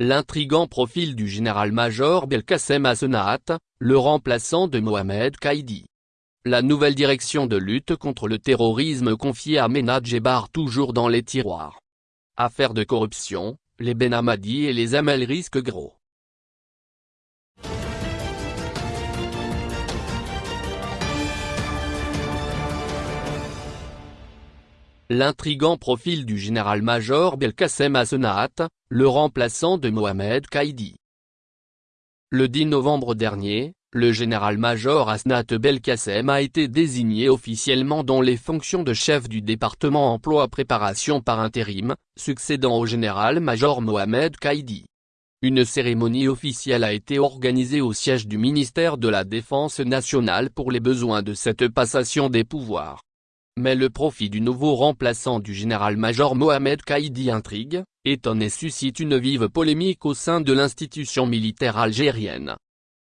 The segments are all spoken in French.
L'intrigant profil du général-major Belkacem Assenat, le remplaçant de Mohamed Kaidi. La nouvelle direction de lutte contre le terrorisme confiée à Ménad Jebar toujours dans les tiroirs. Affaire de corruption, les Benhamadi et les Amel risquent gros. L'intrigant profil du général-major Belkacem Assenat, le remplaçant de Mohamed Kaidi. Le 10 novembre dernier, le général-major Asnat Belkacem a été désigné officiellement dans les fonctions de chef du département emploi-préparation par intérim, succédant au général-major Mohamed Kaidi. Une cérémonie officielle a été organisée au siège du ministère de la Défense nationale pour les besoins de cette passation des pouvoirs. Mais le profit du nouveau remplaçant du général-major Mohamed Kaidi intrigue, étonne et suscite une vive polémique au sein de l'institution militaire algérienne.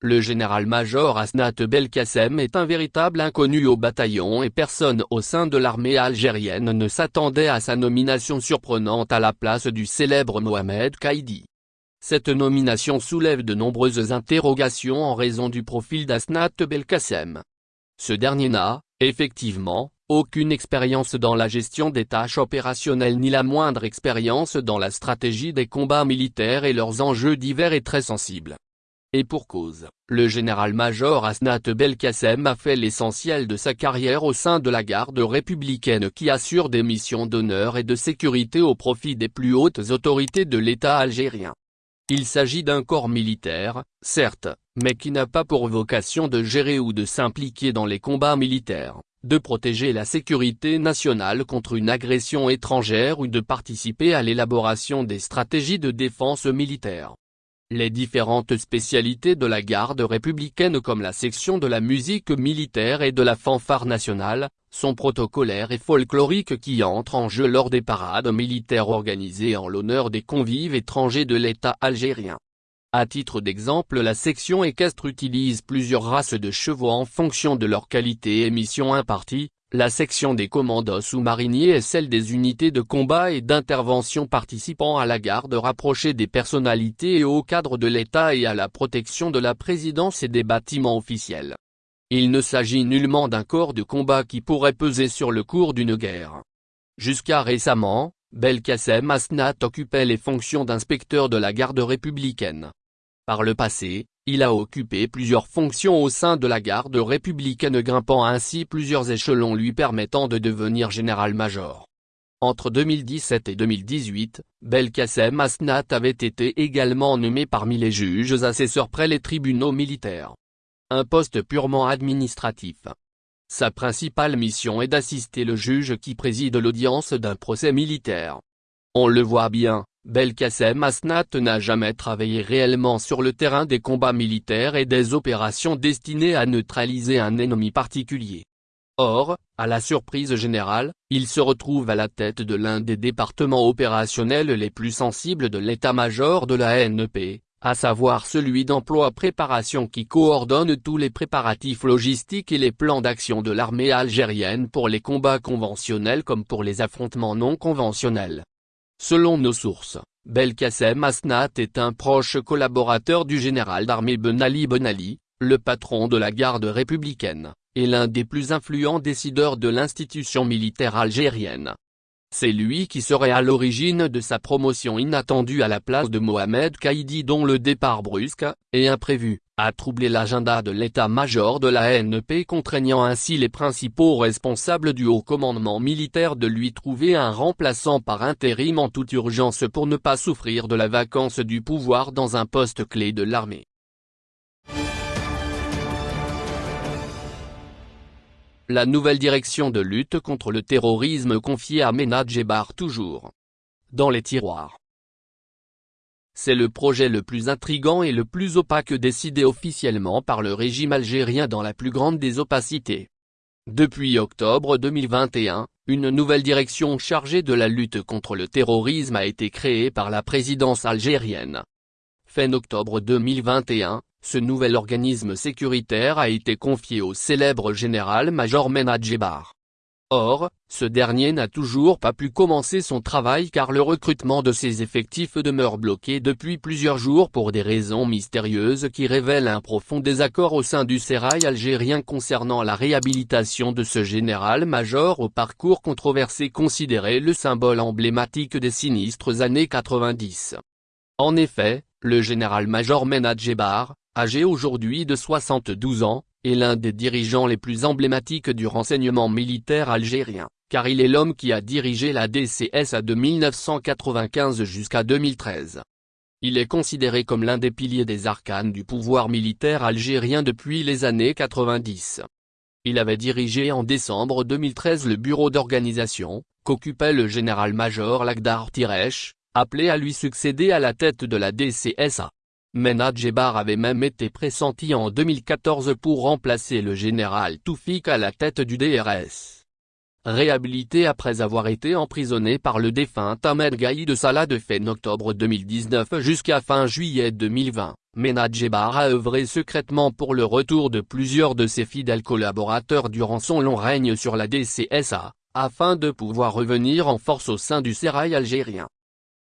Le général-major Asnat Belkacem est un véritable inconnu au bataillon et personne au sein de l'armée algérienne ne s'attendait à sa nomination surprenante à la place du célèbre Mohamed Kaidi. Cette nomination soulève de nombreuses interrogations en raison du profil d'Asnat Belkacem. Ce dernier n'a, effectivement, aucune expérience dans la gestion des tâches opérationnelles ni la moindre expérience dans la stratégie des combats militaires et leurs enjeux divers et très sensibles. Et pour cause, le général-major Asnat Belkacem a fait l'essentiel de sa carrière au sein de la garde républicaine qui assure des missions d'honneur et de sécurité au profit des plus hautes autorités de l'État algérien. Il s'agit d'un corps militaire, certes, mais qui n'a pas pour vocation de gérer ou de s'impliquer dans les combats militaires de protéger la sécurité nationale contre une agression étrangère ou de participer à l'élaboration des stratégies de défense militaire. Les différentes spécialités de la garde républicaine comme la section de la musique militaire et de la fanfare nationale, sont protocolaires et folkloriques qui entrent en jeu lors des parades militaires organisées en l'honneur des convives étrangers de l'État algérien. À titre d'exemple la section équestre utilise plusieurs races de chevaux en fonction de leur qualité et mission impartie, la section des commandos sous-mariniers est celle des unités de combat et d'intervention participant à la garde rapprochée des personnalités et au cadre de l'État et à la protection de la présidence et des bâtiments officiels. Il ne s'agit nullement d'un corps de combat qui pourrait peser sur le cours d'une guerre. Jusqu'à récemment, Belkacem Asnat occupait les fonctions d'inspecteur de la garde républicaine. Par le passé, il a occupé plusieurs fonctions au sein de la garde républicaine grimpant ainsi plusieurs échelons lui permettant de devenir général-major. Entre 2017 et 2018, Belkacem Asnat avait été également nommé parmi les juges assesseurs près les tribunaux militaires. Un poste purement administratif. Sa principale mission est d'assister le juge qui préside l'audience d'un procès militaire. On le voit bien, Belkacem Asnat n'a jamais travaillé réellement sur le terrain des combats militaires et des opérations destinées à neutraliser un ennemi particulier. Or, à la surprise générale, il se retrouve à la tête de l'un des départements opérationnels les plus sensibles de l'état-major de la NEP, à savoir celui d'emploi-préparation qui coordonne tous les préparatifs logistiques et les plans d'action de l'armée algérienne pour les combats conventionnels comme pour les affrontements non conventionnels. Selon nos sources, Belkacem Asnat est un proche collaborateur du général d'armée Ben Ali Ben Ali, le patron de la garde républicaine, et l'un des plus influents décideurs de l'institution militaire algérienne. C'est lui qui serait à l'origine de sa promotion inattendue à la place de Mohamed Kaidi dont le départ brusque, et imprévu, a troublé l'agenda de l'état-major de la NEP contraignant ainsi les principaux responsables du haut commandement militaire de lui trouver un remplaçant par intérim en toute urgence pour ne pas souffrir de la vacance du pouvoir dans un poste clé de l'armée. La nouvelle direction de lutte contre le terrorisme confiée à Ménad Jebar toujours. Dans les tiroirs. C'est le projet le plus intrigant et le plus opaque décidé officiellement par le régime algérien dans la plus grande des opacités. Depuis octobre 2021, une nouvelle direction chargée de la lutte contre le terrorisme a été créée par la présidence algérienne. Fin octobre 2021, ce nouvel organisme sécuritaire a été confié au célèbre général-major Menad Jebar. Or, ce dernier n'a toujours pas pu commencer son travail car le recrutement de ses effectifs demeure bloqué depuis plusieurs jours pour des raisons mystérieuses qui révèlent un profond désaccord au sein du sérail algérien concernant la réhabilitation de ce général-major au parcours controversé considéré le symbole emblématique des sinistres années 90. En effet, le général-major Menad Jebar, âgé aujourd'hui de 72 ans, est l'un des dirigeants les plus emblématiques du renseignement militaire algérien, car il est l'homme qui a dirigé la DCSA de 1995 jusqu'à 2013. Il est considéré comme l'un des piliers des arcanes du pouvoir militaire algérien depuis les années 90. Il avait dirigé en décembre 2013 le bureau d'organisation, qu'occupait le général-major Lagdar Tiresh, appelé à lui succéder à la tête de la DCSA. Mena Djebar avait même été pressenti en 2014 pour remplacer le général Toufik à la tête du DRS. Réhabilité après avoir été emprisonné par le défunt Ahmed Gaïd Salah de fin octobre 2019 jusqu'à fin juillet 2020, Mena Djebar a œuvré secrètement pour le retour de plusieurs de ses fidèles collaborateurs durant son long règne sur la DCSA, afin de pouvoir revenir en force au sein du sérail algérien.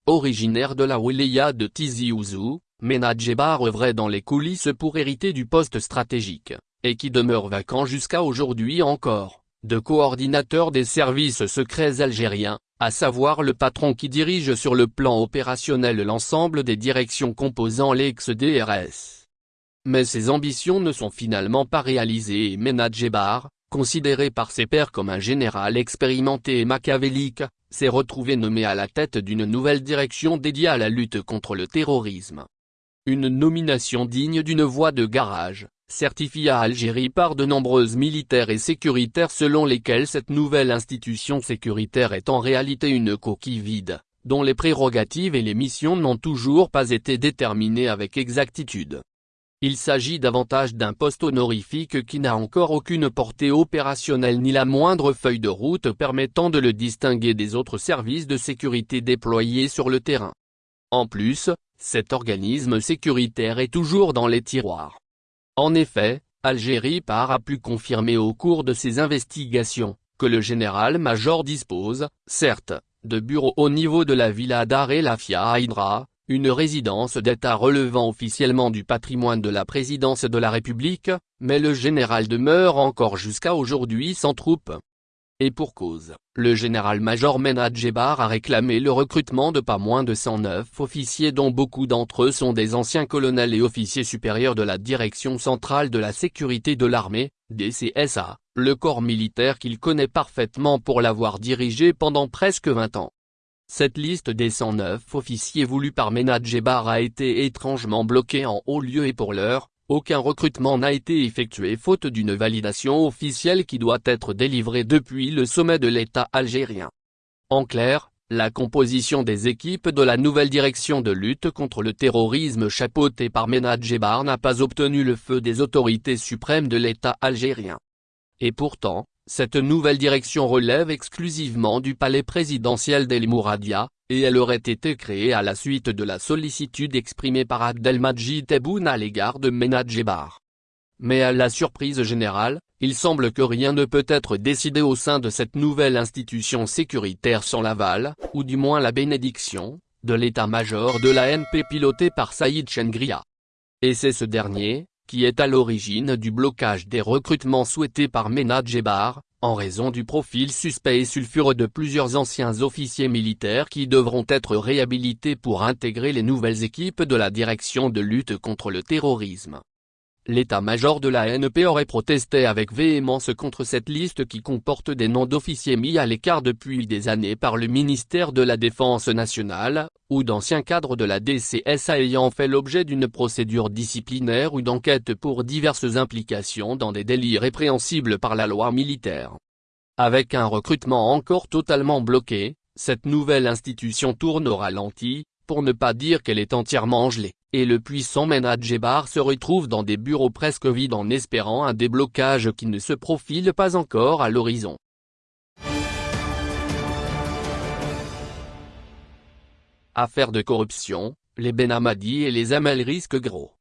Originaire de la wilaya de Tizi Ouzou, Mena Djebar œuvrait dans les coulisses pour hériter du poste stratégique, et qui demeure vacant jusqu'à aujourd'hui encore, de coordinateur des services secrets algériens, à savoir le patron qui dirige sur le plan opérationnel l'ensemble des directions composant l'ex-DRS. Mais ses ambitions ne sont finalement pas réalisées et Mena Djebar, considéré par ses pairs comme un général expérimenté et machiavélique, s'est retrouvé nommé à la tête d'une nouvelle direction dédiée à la lutte contre le terrorisme. Une nomination digne d'une voie de garage, certifiée à Algérie par de nombreuses militaires et sécuritaires selon lesquels cette nouvelle institution sécuritaire est en réalité une coquille vide, dont les prérogatives et les missions n'ont toujours pas été déterminées avec exactitude. Il s'agit davantage d'un poste honorifique qui n'a encore aucune portée opérationnelle ni la moindre feuille de route permettant de le distinguer des autres services de sécurité déployés sur le terrain. En plus, cet organisme sécuritaire est toujours dans les tiroirs. En effet, Algérie par a pu confirmer au cours de ses investigations, que le général-major dispose, certes, de bureaux au niveau de la villa d'Are Lafia à Hydra, une résidence d'État relevant officiellement du patrimoine de la présidence de la République, mais le général demeure encore jusqu'à aujourd'hui sans troupes. Et pour cause, le général-major Menad Jebar a réclamé le recrutement de pas moins de 109 officiers dont beaucoup d'entre eux sont des anciens colonels et officiers supérieurs de la Direction centrale de la sécurité de l'armée, DCSA, le corps militaire qu'il connaît parfaitement pour l'avoir dirigé pendant presque 20 ans. Cette liste des 109 officiers voulus par Menad Jebar a été étrangement bloquée en haut lieu et pour l'heure, aucun recrutement n'a été effectué faute d'une validation officielle qui doit être délivrée depuis le sommet de l'État algérien. En clair, la composition des équipes de la nouvelle direction de lutte contre le terrorisme chapeautée par Menad Jebar n'a pas obtenu le feu des autorités suprêmes de l'État algérien. Et pourtant, cette nouvelle direction relève exclusivement du palais présidentiel d'El Mouradia, et elle aurait été créée à la suite de la sollicitude exprimée par Abdelmajid Tebboune à l'égard de Menad Jebar. Mais à la surprise générale, il semble que rien ne peut être décidé au sein de cette nouvelle institution sécuritaire sans l'aval, ou du moins la bénédiction, de l'état-major de la NP piloté par Saïd Chengria. Et c'est ce dernier, qui est à l'origine du blocage des recrutements souhaités par Menad Jebar, en raison du profil suspect et sulfureux de plusieurs anciens officiers militaires qui devront être réhabilités pour intégrer les nouvelles équipes de la direction de lutte contre le terrorisme. L'état-major de la NP aurait protesté avec véhémence contre cette liste qui comporte des noms d'officiers mis à l'écart depuis des années par le ministère de la Défense nationale, ou d'anciens cadres de la DCSA ayant fait l'objet d'une procédure disciplinaire ou d'enquête pour diverses implications dans des délits répréhensibles par la loi militaire. Avec un recrutement encore totalement bloqué, cette nouvelle institution tourne au ralenti, pour ne pas dire qu'elle est entièrement gelée et le puissant Menad Jebar se retrouve dans des bureaux presque vides en espérant un déblocage qui ne se profile pas encore à l'horizon. Affaire de corruption, les Benhamadi et les Amel risquent gros.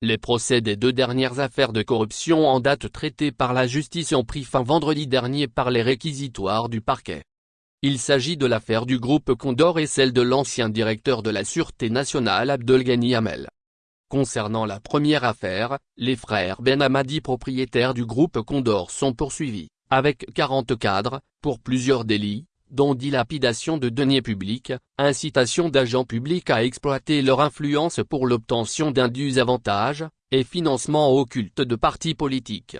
Les procès des deux dernières affaires de corruption en date traitées par la justice ont pris fin vendredi dernier par les réquisitoires du parquet. Il s'agit de l'affaire du groupe Condor et celle de l'ancien directeur de la Sûreté nationale Abdelghani Hamel. Concernant la première affaire, les frères Ben Hamadi propriétaires du groupe Condor sont poursuivis, avec 40 cadres, pour plusieurs délits, dont dilapidation de deniers publics, incitation d'agents publics à exploiter leur influence pour l'obtention d'indus avantages, et financement occulte de partis politiques.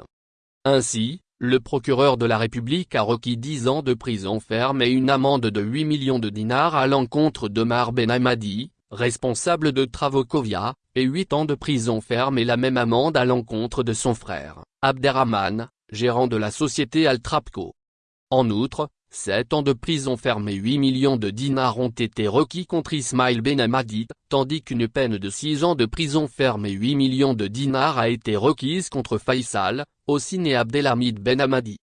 Ainsi, le procureur de la République a requis 10 ans de prison ferme et une amende de 8 millions de dinars à l'encontre d'Omar Ben Hamadi, responsable de Travaux-Covia, et 8 ans de prison ferme et la même amende à l'encontre de son frère, Abderrahman, gérant de la société Altrapco. En outre, 7 ans de prison ferme et 8 millions de dinars ont été requis contre Ismail Ben Hamadi, tandis qu'une peine de 6 ans de prison ferme et 8 millions de dinars a été requise contre Faisal, aussi né Abdelhamid Ben Hamadi.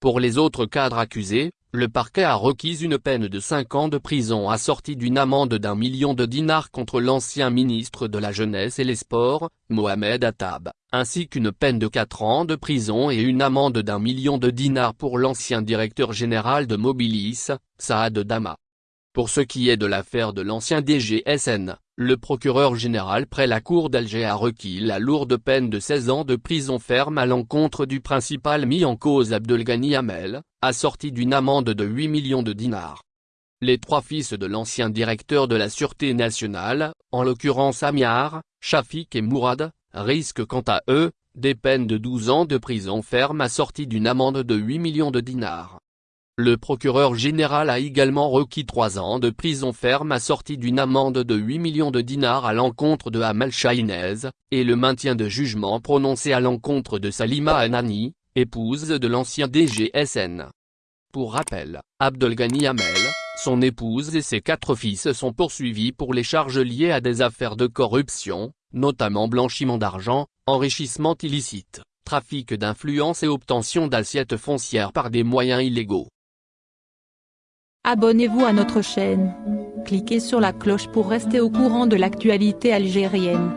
Pour les autres cadres accusés, le parquet a requis une peine de 5 ans de prison assortie d'une amende d'un million de dinars contre l'ancien ministre de la Jeunesse et les Sports, Mohamed Attab, ainsi qu'une peine de 4 ans de prison et une amende d'un million de dinars pour l'ancien directeur général de Mobilis, Saad Dama. Pour ce qui est de l'affaire de l'ancien DGSN, le procureur général près la cour d'Alger a requis la lourde peine de 16 ans de prison ferme à l'encontre du principal mis en cause Abdelghani Hamel, assorti d'une amende de 8 millions de dinars. Les trois fils de l'ancien directeur de la Sûreté nationale, en l'occurrence Amiar, Shafik et Mourad, risquent quant à eux, des peines de 12 ans de prison ferme assorties d'une amende de 8 millions de dinars. Le procureur général a également requis trois ans de prison ferme assortie d'une amende de 8 millions de dinars à l'encontre de Hamal Shahinez, et le maintien de jugement prononcé à l'encontre de Salima Anani, épouse de l'ancien DGSN. Pour rappel, Abdelghani Hamel, son épouse et ses quatre fils sont poursuivis pour les charges liées à des affaires de corruption, notamment blanchiment d'argent, enrichissement illicite, trafic d'influence et obtention d'assiettes foncières par des moyens illégaux. Abonnez-vous à notre chaîne. Cliquez sur la cloche pour rester au courant de l'actualité algérienne.